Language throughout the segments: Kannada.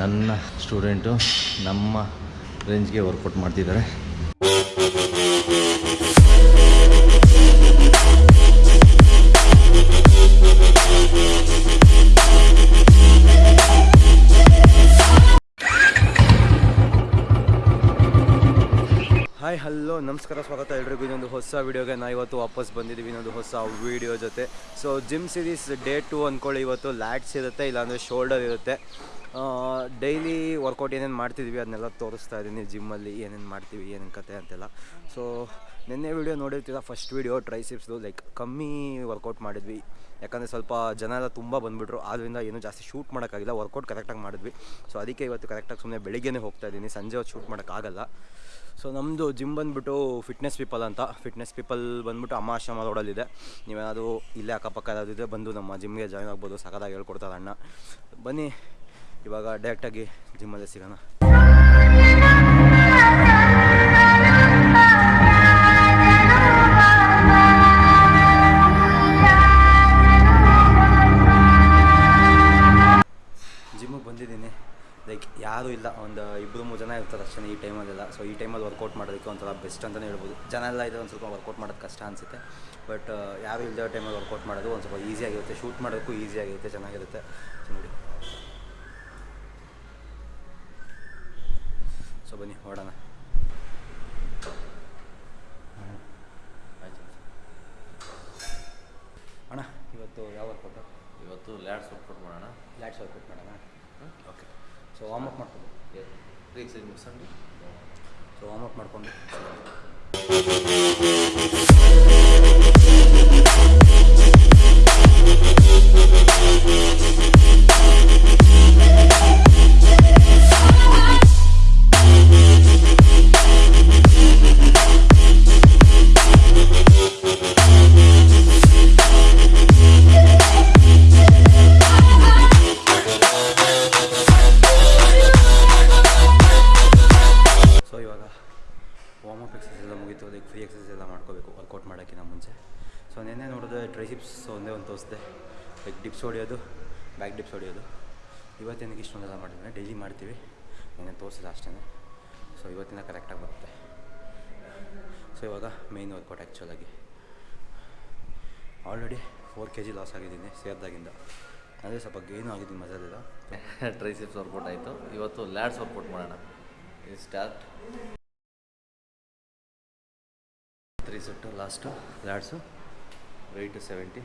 ನನ್ನ ಸ್ಟೂಡೆಂಟು ನಮ್ಮ ರೇಂಜ್ಗೆ ವರ್ಕೌಟ್ ಮಾಡ್ತಿದ್ದಾರೆ. ಹಾಯ್ ಹಲೋ ನಮಸ್ಕಾರ, ಸ್ವಾಗತ ಎಲ್ರಿಗೂ. ಇನ್ನೊಂದು ಹೊಸ ವೀಡಿಯೋಗೆ ನಾ ಇವತ್ತು ವಾಪಸ್ ಬಂದಿದ್ದೀವಿ. ಇನ್ನೊಂದು ಹೊಸ ವೀಡಿಯೋ ಜೊತೆ. So gym series day two ಅಂದ್ಕೊಳ್ಳಿ ಇವತ್ತು ಲ್ಯಾಟ್ಸ್ ಇರುತ್ತೆ, ಇಲ್ಲಾಂದರೆ ಶೋಲ್ಡರ್ ಇರುತ್ತೆ. ಡೈಲಿ ವರ್ಕೌಟ್ ಏನೇನು ಮಾಡ್ತಿದ್ವಿ ಅದನ್ನೆಲ್ಲ ತೋರಿಸ್ತಾ ಇದ್ದೀನಿ. ಜಿಮ್ಮಲ್ಲಿ ಏನೇನು ಮಾಡ್ತೀವಿ, ಏನೇನು ಕತೆ ಅಂತೆಲ್ಲ. ಸೊ ನಿನ್ನೆ ವೀಡಿಯೋ ನೋಡಿರ್ತೀರ? ಫಸ್ಟ್ ವೀಡಿಯೋ ಟ್ರೈಸಿಪ್ಸ್ದು ಲೈಕ್ ಕಮ್ಮಿ ವರ್ಕೌಟ್ ಮಾಡಿದ್ವಿ. ಯಾಕಂದರೆ ಸ್ವಲ್ಪ ಜನ ಎಲ್ಲ ತುಂಬ ಬಂದುಬಿಟ್ರು. ಆದ್ದರಿಂದ ಏನೂ ಜಾಸ್ತಿ ಶೂಟ್ ಮಾಡೋಕ್ಕಾಗಿಲ್ಲ. ವರ್ಕೌಟ್ ಕರೆಕ್ಟಾಗಿ ಮಾಡಿದ್ವಿ. ಸೊ ಅದಕ್ಕೆ ಇವತ್ತು ಕರೆಕ್ಟಾಗಿ ಸುಮ್ಮನೆ ಬೆಳಿಗ್ಗೆನೇ ಹೋಗ್ತಾ ಇದ್ದೀನಿ. ಸಂಜೆ ಹೊತ್ತು ಶೂಟ್ ಮಾಡೋಕ್ಕಾಗಲ್ಲ ಸೊ ನಮ್ಮದು ಜಿಮ್ ಬಂದುಬಿಟ್ಟು ಫಿಟ್ನೆಸ್ ಪೀಪಲ್ ಅಂತ. ಫಿಟ್ನೆಸ್ ಪೀಪಲ್ ಬಂದ್ಬಿಟ್ಟು ಅಮ್ಮ ಆಶ್ರಮ ರೋಡಲ್ಲಿದೆ. ನೀವೇನಾದರೂ ಇಲ್ಲೇ ಅಕ್ಕಪಕ್ಕ ಯಾವ್ದಿದ್ರೆ ಬಂದು ನಮ್ಮ ಜಿಮ್ಗೆ ಜಾಯ್ನ್ ಆಗ್ಬೋದು. ಸಕದಾಗಿ ಹೇಳ್ಕೊಡ್ತಾರೆ ಅಣ್ಣ. ಬನ್ನಿ ಇವಾಗ ಡೈರೆಕ್ಟಾಗಿ ಜಿಮ್ಮಲ್ಲೇ ಸಿಗೋಣ. ಜಿಮ್ಮಿಗೆ ಬಂದಿದ್ದೀನಿ. ಲೈಕ್ ಯಾರೂ ಇಲ್ಲ. ಒಂದು ಇಬ್ಬರು ಮೂರು ಜನ ಇರ್ತಾರೆ ಅಷ್ಟೇ ಈ ಟೈಮಲ್ಲೆಲ್ಲ ಸೊ ಈ ಟೈಮಲ್ಲಿ ವರ್ಕೌಟ್ ಮಾಡೋದಕ್ಕೆ ಒಂಥರ ಬೆಸ್ಟ್ ಅಂತಲೇ ಹೇಳ್ಬೋದು. ಜನ ಎಲ್ಲ ಇದೆ ಒಂದು ಸ್ವಲ್ಪ ವರ್ಕೌಟ್ ಮಾಡೋದು ಕಷ್ಟ ಅನಿಸುತ್ತೆ. ಬಟ್ ಯಾರು ಇಲ್ಲದ ಟೈಮಲ್ಲಿ ವರ್ಕೌಟ್ ಮಾಡೋದು ಒಂದು ಸ್ವಲ್ಪ ಈಸಿಯಾಗಿರುತ್ತೆ ಶೂಟ್ ಮಾಡೋದಕ್ಕೂ ಈಸಿಯಾಗಿರುತ್ತೆ ಚೆನ್ನಾಗಿರುತ್ತೆ. ನೋಡಿ. ಸೊ ಬನ್ನಿ ಹೊಡೋಣ ಆಯ್ತು ಅಣ್ಣ ಇವತ್ತು ಯಾವ ವರ್ಕೌಟು ಇವತ್ತು ಲ್ಯಾಡ್ಸ್ ವರ್ಕೌಟ್ ಮಾಡೋಣ. ಲ್ಯಾಟ್ಸ್ ವರ್ಕೌಟ್ ಮಾಡೋಣ? ಓಕೆ ಸೊ ವಾಮಪ್ ಮಾಡ್ಕೊಂಡು. ಸೊ ವಾಮಪ್ ಮುಗಿಸ್ಕೊಂಡು ಸೊ ಮಾಡಿಕೊಂಡು. ತೋರಿಸಿದೆ ಲೈಕ್ ಡಿಪ್ಸ್ ಹೊಡಿಯೋದು ಬ್ಯಾಕ್ ಡಿಪ್ಸ್ ಹೊಡಿಯೋದು. ಇವತ್ತೇನಕ್ಕೆ ಇಷ್ಟೊಂದೆಲ್ಲ ಮಾಡಿದ್ರೆ ಡೈಲಿ ಮಾಡ್ತೀವಿ. ನೆನ್ನೆ ತೋರಿಸಿಲ್ಲ ಅಷ್ಟೇ ಸೊ ಇವತ್ತಿನ ಕರೆಕ್ಟಾಗಿ ಬರುತ್ತೆ. ಸೊ ಇವಾಗ main workout ಆ್ಯಕ್ಚುಲಾಗಿ already four K G loss ಆಗಿದ್ದೀನಿ ಸೇರಿದಾಗಿಂದ. ಅಂದರೆ ಸ್ವಲ್ಪ ಗೇನು ಆಗಿದ್ದೀನಿ ಮಜಾಲಿಲ್ಲ ಟ್ರೈಸಿಪ್ಸ್ ವರ್ಕೌಟ್ ಆಯಿತು. ಇವತ್ತು ಲ್ಯಾಡ್ಸ್ ವರ್ಕೌಟ್ ಮಾಡೋಣ. ಇದು start three set last lats weight seventy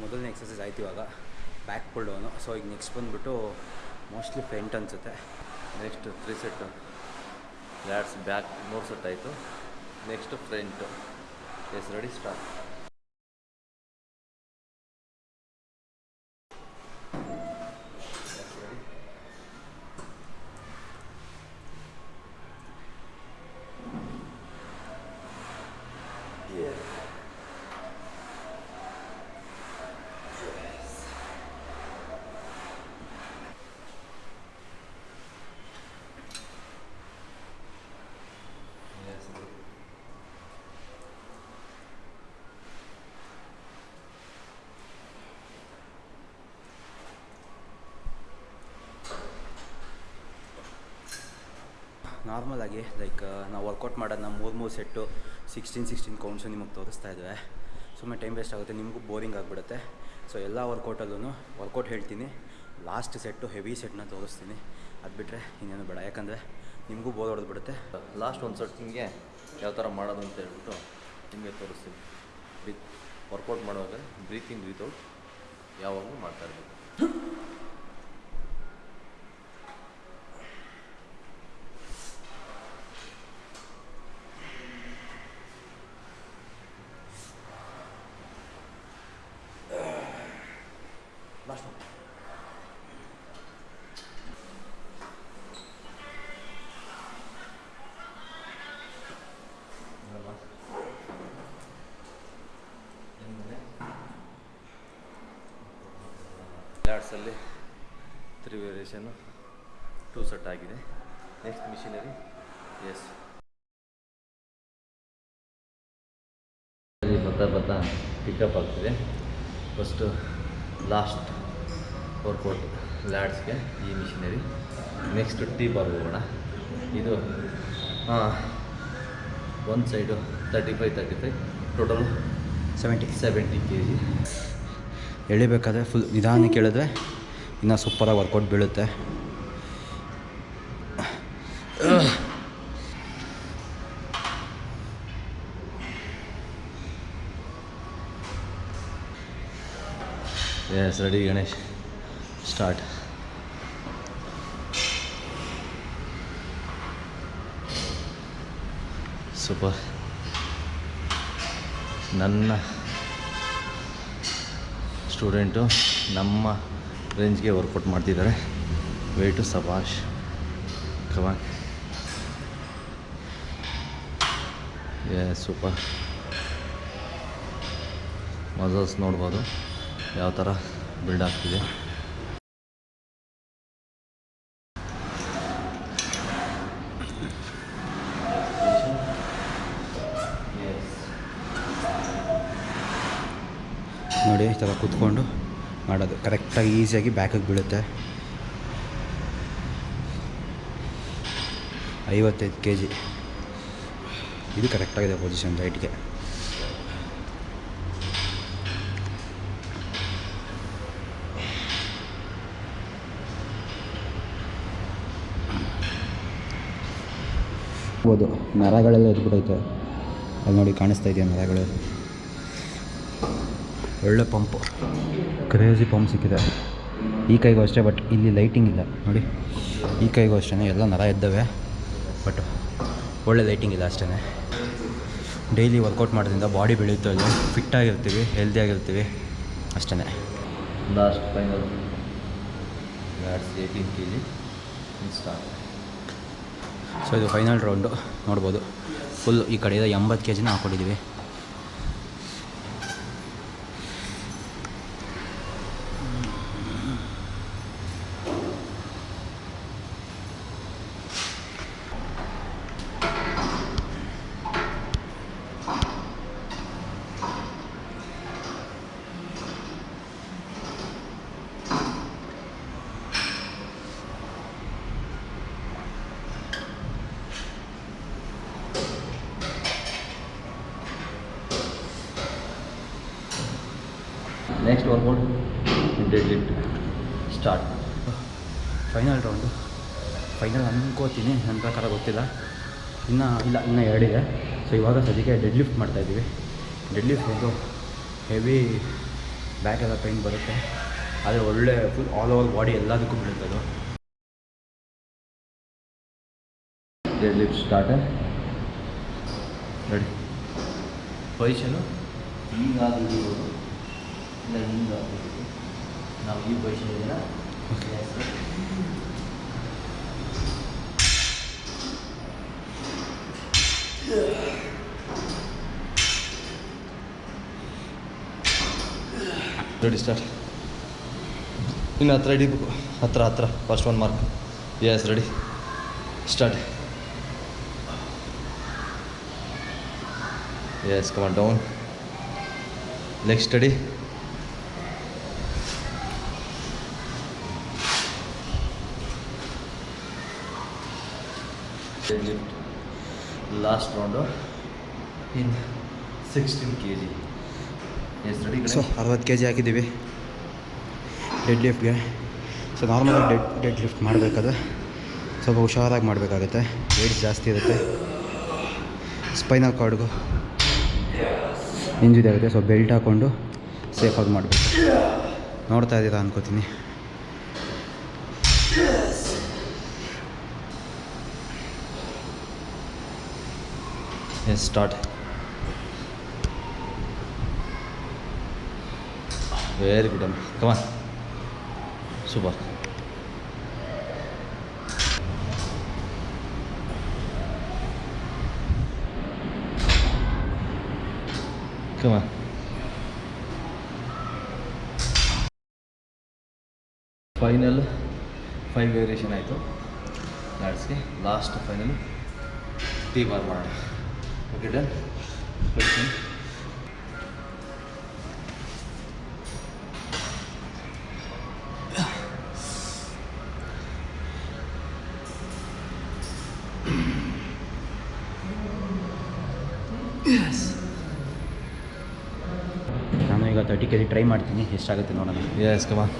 ಮೊದಲನೇ ಎಕ್ಸಸೈಸ್ ಆಯ್ತು ಇವಾಗ. ಬ್ಯಾಕ್ ಪುಲ್ ಡೌನು ಸೊ ಈಗ ನೆಕ್ಸ್ಟ್ ಬಂದುಬಿಟ್ಟು ಮೋಸ್ಟ್ಲಿ ಫ್ರಂಟ್ ಅನಿಸುತ್ತೆ. Next three set lats back ಮೂರು ಸೆಟ್ ಆಯಿತು. Next front yes ready start ನಾರ್ಮಲಾಗಿ ಲೈಕ್ ನಾವು ವರ್ಕೌಟ್ ಮಾಡೋದನ್ನ ಮೂರು ಮೂರು ಸೆಟ್ಟು ಸಿಕ್ಸ್ಟೀನ್ ಸಿಕ್ಸ್ಟೀನ್ ಕೌಂಟ್ಸು ನಿಮಗೆ ತೋರಿಸ್ತಾ ಇದ್ದೇವೆ ಸುಮ್ಮನೆ ಟೈಮ್ ವೇಸ್ಟ್ ಆಗುತ್ತೆ, ನಿಮಗೂ ಬೋರಿಂಗ್ ಆಗಿಬಿಡುತ್ತೆ. ಸೊ ಎಲ್ಲ ವರ್ಕೌಟಲ್ಲೂ ವರ್ಕೌಟ್ ಹೇಳ್ತೀನಿ. ಲಾಸ್ಟ್ ಸೆಟ್ಟು ಹೆವಿ ಸೆಟ್ನ ತೋರಿಸ್ತೀನಿ. ಅದು ಬಿಟ್ಟರೆ ಇನ್ನೇನು ಬೇಡ. ಯಾಕಂದರೆ ನಿಮಗೂ ಬೋರ್ ಹೊಡೆದು ಬಿಡುತ್ತೆ. ಲಾಸ್ಟ್ ಒಂದು ಸೆಟ್ಟಿಂಗೆ ಯಾವ ಥರ ಮಾಡೋದು ಅಂತ ಹೇಳ್ಬಿಟ್ಟು ನಿಮಗೆ ತೋರಿಸ್ತೀನಿ. ವಿತ್ ವರ್ಕೌಟ್ ಮಾಡುವಾಗ ಬ್ರೀತಿಂಗ್ ವಿತೌಟ್ ಯಾವಾಗಲೂ ಮಾಡ್ತಾ ಇರಬೇಕು. ಲ್ಯಾಡ್ಸಲ್ಲಿ ತ್ರೀ ವೇರಿಯೇಷನ್ನು ಟೂ ಸೆಟ್ ಆಗಿದೆ. ನೆಕ್ಸ್ಟ್ ಮಿಷಿನರಿ ಎಸ್ ಬರ್ತಾ ಬರ್ತಾ ಪಿಕಪ್ ಆಗ್ತಿದೆ. ಫಸ್ಟು ಲಾಸ್ಟ್ ವರ್ಕೌಟ್ ಲ್ಯಾಡ್ಸ್ಗೆ ಈ ಮಿಷಿನರಿ ನೆಕ್ಸ್ಟ್ ಟೀ ಬಾರ್ ಹೋಗೋಣ. ಇದು ಒಂದು side thirty five thirty five total seventy seventy K G ಎಳಿಬೇಕಾದ್ರೆ full ನಿಧಾನಕ್ಕೆ ಕೇಳಿದ್ರೆ ಇನ್ನೂ ಸೂಪರಾಗಿ ವರ್ಕೌಟ್ ಬೀಳುತ್ತೆ. Yes ready Ganesh start super ನನ್ನ ಸ್ಟೂಡೆಂಟು ನಮ್ಮ ರೇಂಜ್ಗೆ ವರ್ಕೌಟ್ ಮಾಡ್ತಿದ್ದಾರೆ. ವೇಟು ಸಬಾಷ್ ಕಮಾನ್ ಏ ಸೂಪರ್ ಮಸಲ್ಸ್ ನೋಡ್ಬೋದು. ಯಾವ ಥರ ಬಿಲ್ಡ್ ಆಗ್ತಿದೆ ನೋಡಿ ಈ ಥರ ಕೂತ್ಕೊಂಡು ಮಾಡೋದು. ಕರೆಕ್ಟಾಗಿ ಈಸಿಯಾಗಿ ಬ್ಯಾಕಿಗೆ ಬೀಳುತ್ತೆ. ಐವತ್ತೈದು ಕೆ ಜಿ ಇದು ಕರೆಕ್ಟಾಗಿದೆ ಪೊಸಿಷನ್ ರೈಟ್ಗೆ ಹೌದು, ನರಗಳೆಲ್ಲ ಎದ್ಬಿಟ್ಟೈತೆ ಅಲ್ಲಿ ನೋಡಿ ಕಾಣಿಸ್ತಾ ಇದೆಯಾ ನರಗಳು? ಒಳ್ಳೆ ಪಂಪು ಕ್ರೇಜಿ ಪಂಪ್ ಸಿಕ್ಕಿದೆ. ಈ ಕೈಗೂ ಅಷ್ಟೇ ಬಟ್ ಇಲ್ಲಿ ಲೈಟಿಂಗ್ ಇಲ್ಲ. ನೋಡಿ ಈ ಕೈಗೂ ಅಷ್ಟೇ ಎಲ್ಲ ನರ ಇದ್ದಾವೆ ಬಟ್ ಒಳ್ಳೆ ಲೈಟಿಂಗ್ ಇಲ್ಲ ಅಷ್ಟೇ ಡೈಲಿ ವರ್ಕೌಟ್ ಮಾಡೋದ್ರಿಂದ ಬಾಡಿ ಬೆಳೆಯುತ್ತೆ ಅಲ್ಲಿ. ಫಿಟ್ಟಾಗಿರ್ತೀವಿ ಹೆಲ್ದಿಯಾಗಿರ್ತೀವಿ ಅಷ್ಟೇ last final eighteen K G start so ಇದು ಫೈನಲ್ ರೌಂಡು ನೋಡ್ಬೋದು. ಫುಲ್ ಈ ಕಡೆಯಿಂದ ಎಂಬತ್ತು ಕೆ ಜಿನ ಹಾಕ್ಕೊಂಡಿದ್ದೀವಿ next workout deadlift start final round final ಅನ್ಕೋತೀನಿ. ನನ್ನ ಪ್ರಕಾರ ಗೊತ್ತಿಲ್ಲ. ಇನ್ನೂ ಇಲ್ಲ ಇನ್ನೂ ಎರಡಿದೆ ಸೊ ಇವಾಗ ಸದ್ಯಕ್ಕೆ ಡೆಡ್ ಲಿಫ್ಟ್ ಮಾಡ್ತಾಯಿದ್ದೀವಿ ಡೆಡ್ ಲಿಫ್ಟ್ ಒಂದು ಹೆವಿ ಬ್ಯಾಕ್ ಎಲ್ಲ ಪೈನ್ ಬರುತ್ತೆ. ಆದರೆ ಒಳ್ಳೆ ಫುಲ್ ಆಲ್ ಓವರ್ ಬಾಡಿ ಎಲ್ಲದಕ್ಕೂ ಬೀಳುತ್ತೆ ಅದು. Deadlift start ready position ಈಗ ಇಲ್ಲ ಹಿಂಗಾಗಿರ್ಬೋದು ನಾವು ಈ ಪೊಸಿಷನ್ ಇದೆಯಾ ರೆಡಿ ಸ್ಟಾರ್ಟ್ ಇನ್ನು ಹತ್ರ ಹಿಡಿಬೇಕು. ಹತ್ರ ಹತ್ರ. First one mark yes ready start yes come down down. Last round in sixteen K G yes ready so ಅರವತ್ತು ಕೆ ಜಿ ಹಾಕಿದ್ದೀವಿ. ಡೆಡ್ ಲಿಫ್ಟ್ಗೆ ಸೊ ನಾರ್ಮಲಾಗಿ ಡೆಡ್ ಡೆಡ್ ಲಿಫ್ಟ್ ಮಾಡಬೇಕಾದ್ರೆ ಸ್ವಲ್ಪ ಹುಷಾರಾಗಿ ಮಾಡಬೇಕಾಗುತ್ತೆ. ವೇಟ್ ಜಾಸ್ತಿ ಇರುತ್ತೆ. ಸ್ಪೈನಲ್ ಕಾರ್ಡ್ಗೂ ಆಗುತ್ತೆ ಸೊ ಬೆಲ್ಟ್ ಹಾಕ್ಕೊಂಡು ಸೇಫಾಗಿ ಮಾಡಬೇಕು. ನೋಡ್ತಾ ಇದ್ದೀರಾ ಅನ್ಕೋತೀನಿ. ಎಸ್ ಸ್ಟಾರ್ಟ್ ವೆರಿ ಗುಡ್ ಅಮ್ಮ come on super come on final five variation ಆಯಿತು. ಲ್ಯಾಡ್ಸ್ಗೆ ಲಾಸ್ಟ್ ಫೈನಲ್ ಟೀ ಬಾರ್ ಮಾಡೋಣ. ಓಕೆ ಡನ್ ಕ್ವೆಶನ್ ನಾನು ಈಗ ತರ್ಟಿ ಕೆ ಜಿ ಟ್ರೈ ಮಾಡ್ತೀನಿ ಎಷ್ಟಾಗುತ್ತೆ ನೋಡೋಣ. Yes come on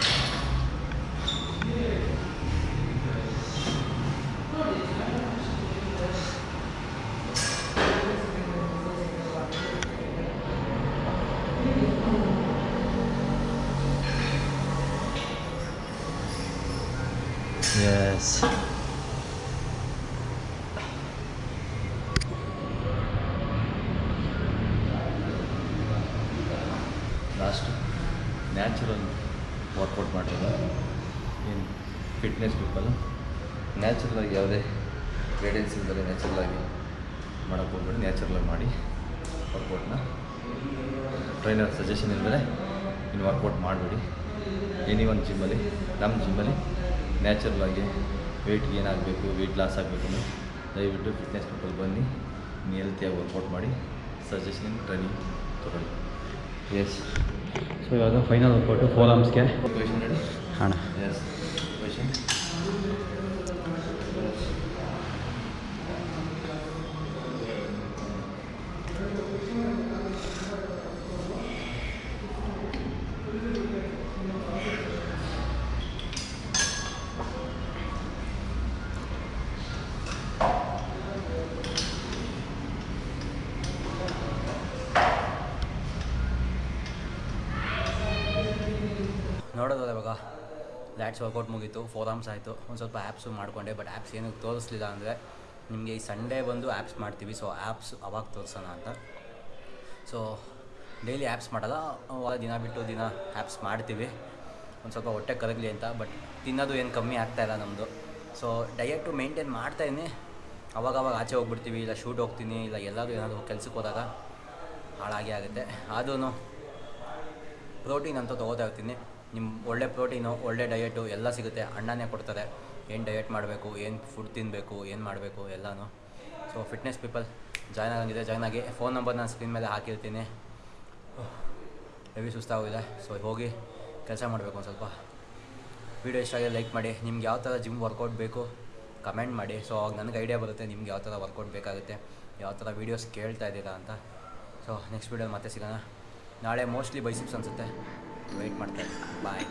yes last natural workout ಮಾಡ್ತಾರೆ ಏನು ಫಿಟ್ನೆಸ್ ಪೀಪಲ್. ನ್ಯಾಚುರಲಾಗಿ ಯಾವುದೇ ಗೈಡೆನ್ಸ್ ಇಲ್ಲದೆ ನ್ಯಾಚುರಲಾಗಿ ಮಾಡೋಕ್ಕೆ ಹೋಗ್ಬೇಡಿ ನ್ಯಾಚುರಲಾಗಿ ಮಾಡಿ ವರ್ಕೌಟ್ನ. ಟ್ರೈನರ್ ಸಜೆಷನ್ ಇಲ್ಲದೆ ಇನ್ನು ವರ್ಕೌಟ್ ಮಾಡಬೇಡಿ. ಎನಿ ಒಂದು ಜಿಮ್ಮಲ್ಲಿ, ನಮ್ಮ ಜಿಮ್ಮಲ್ಲಿ ನ್ಯಾಚುರಲಾಗಿ ವೆಯ್ಟ್ಗೆ ಏನಾಗಬೇಕು, ವೆಯ್ಟ್ ಲಾಸ್ ಆಗಬೇಕು ದಯವಿಟ್ಟು ಫಿಟ್ನೆಸ್ ಪೀಪಲ್ ಬನ್ನಿ ನೀವು ಹೆಲ್ತಿಯಾಗಿ ವರ್ಕೌಟ್ ಮಾಡಿ ಸಜೆಷನ್ ಟ್ರೈನಿಂಗ್ ತೊಗೊಳ್ಳಿ. ಎಸ್ ಸೊ ಇವಾಗ ಫೈನಲ್ ವರ್ಕೌಟು ಫೋರ್ ಆರ್ಮ್ಸ್ಗೆ ಕ್ವೆಶನ್ ರೆಡಿ ಹಣ ಎಸ್ ಕ್ವೆಶನ್ ನೋಡೋದಲ್ಲ ಇವಾಗ ಲ್ಯಾಟ್ಸ್ ವರ್ಕೌಟ್ ಮುಗೀತು ಫೋರ್ ಆರ್ಮ್ಸ್ ಆಯಿತು. ಒಂದು ಸ್ವಲ್ಪ ಆ್ಯಪ್ಸು ಮಾಡಿಕೊಂಡೆ ಬಟ್ ಆ್ಯಪ್ಸ್ ಏನೂ ತೋರಿಸ್ಲಿಲ್ಲ ಅಂದರೆ ನಿಮಗೆ ಈ ಸಂಡೇ ಬಂದು ಆ್ಯಪ್ಸ್ ಮಾಡ್ತೀವಿ. ಸೊ ಆ್ಯಪ್ಸ್ ಅವಾಗ ತೋರಿಸೋಣ ಅಂತ. ಸೊ ಡೈಲಿ ಆ್ಯಪ್ಸ್ ಮಾಡಲ್ಲ. ದಿನ ಬಿಟ್ಟು ದಿನ ಆ್ಯಪ್ಸ್ ಮಾಡ್ತೀವಿ. ಒಂದು ಸ್ವಲ್ಪ ಹೊಟ್ಟೆ ಕರಗಲಿ ಅಂತ ಬಟ್ ತಿನ್ನೋದು ಏನು ಕಮ್ಮಿ ಆಗ್ತಾಯಿಲ್ಲ ನಮ್ಮದು ಸೊ ಡಯಟು ಮೇಂಟೈನ್ ಮಾಡ್ತಾಯಿದ್ದೀನಿ ಅವಾಗ ಅವಾಗ ಆಚೆ ಹೋಗ್ಬಿಡ್ತೀವಿ, ಇಲ್ಲ ಶೂಟ್ ಹೋಗ್ತೀನಿ, ಇಲ್ಲ ಎಲ್ಲರೂ ಏನಾದರೂ ಕೆಲ್ಸಕ್ಕೆ ಹೋದಾಗ ಹಾಳಾಗಿ ಆಗುತ್ತೆ. ಅದೂ ಪ್ರೋಟೀನ್ ಅಂತ ತೊಗೋತಾ ಇರ್ತೀನಿ. ನಿಮ್ಮ ಒಳ್ಳೆ ಪ್ರೋಟೀನು, ಒಳ್ಳೆ ಡಯಟು ಎಲ್ಲ ಸಿಗುತ್ತೆ. ಅಣ್ಣನೇ ಕೊಡ್ತಾರೆ. ಏನು ಡಯಟ್ ಮಾಡಬೇಕು, ಏನು ಫುಡ್ ತಿನ್ನಬೇಕು ಏನು ಮಾಡಬೇಕು ಎಲ್ಲನೂ. ಸೊ ಫಿಟ್ನೆಸ್ ಪೀಪಲ್ ಜಾಯ್ನ್ ಆಗಂಗಿದೆ. ಜಾಯ್ನ್ ಆಗಿ ಫೋನ್ ನಂಬರ್ ನಾನು ಸ್ಕ್ರೀನ್ ಮೇಲೆ ಹಾಕಿರ್ತೀನಿ. ಹೆವಿ ಸುಸ್ತಾಗೋಗಿದೆ. ಸೊ ಹೋಗಿ ಕೆಲಸ ಮಾಡಬೇಕು ಒಂದು ಸ್ವಲ್ಪ. ವೀಡಿಯೋ ಇಷ್ಟ ಆಗಿದೆ ಲೈಕ್ ಮಾಡಿ. ನಿಮ್ಗೆ ಯಾವ ಥರ ಜಿಮ್ ವರ್ಕೌಟ್ ಬೇಕು ಕಮೆಂಟ್ ಮಾಡಿ. ಸೊ ಅವಾಗ ನನಗೆ ಐಡಿಯಾ ಬರುತ್ತೆ ನಿಮ್ಗೆ ಯಾವ ಥರ ವರ್ಕೌಟ್ ಬೇಕಾಗುತ್ತೆ. ಯಾವ ಥರ ವೀಡಿಯೋಸ್ ಕೇಳ್ತಾ ಇದ್ದೀರಾ ಅಂತ. ಸೊ ನೆಕ್ಸ್ಟ್ ವೀಡಿಯೋ ಮತ್ತೆ ಸಿಗೋಣ. ನಾಳೆ ಮೋಸ್ಟ್ಲಿ ಬೈಸಿಪ್ಸ್ ಅನಿಸುತ್ತೆ. ವೆಯ್ಟ್ ಮಾಡ್ತಾರೆ ಬಾಯ್